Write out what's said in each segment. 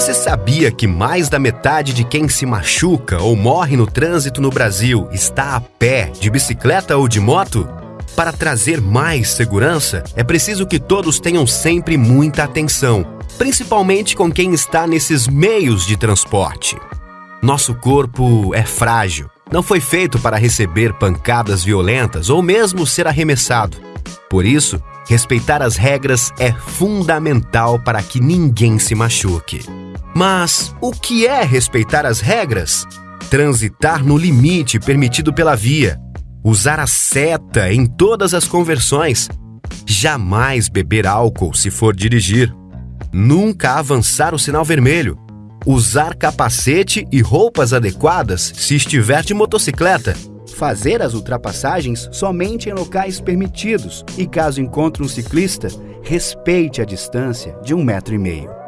sabia que mais da metade de quem se machuca ou morre no trânsito no Brasil está a pé, de bicicleta ou de moto? Para trazer mais segurança, é preciso que todos tenham sempre muita atenção, principalmente com quem está nesses meios de transporte. Nosso corpo é frágil, não foi feito para receber pancadas violentas ou mesmo ser arremessado. Por isso, respeitar as regras é fundamental para que ninguém se machuque. Mas o que é respeitar as regras? Transitar no limite permitido pela via, usar a seta em todas as conversões, jamais beber álcool se for dirigir, nunca avançar o sinal vermelho, usar capacete e roupas adequadas se estiver de motocicleta, fazer as ultrapassagens somente em locais permitidos. E, caso encontre um ciclista, respeite a distância de um metro e meio.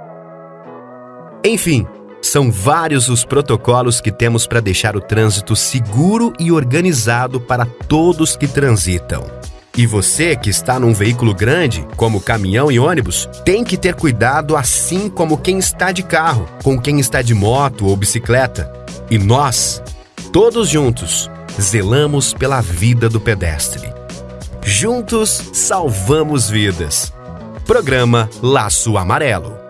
Enfim, são vários os protocolos que temos para deixar o trânsito seguro e organizado para todos que transitam. E você que está num veículo grande, como caminhão e ônibus, tem que ter cuidado assim como quem está de carro, com quem está de moto ou bicicleta. E nós, todos juntos, zelamos pela vida do pedestre. Juntos salvamos vidas. Programa Laço Amarelo.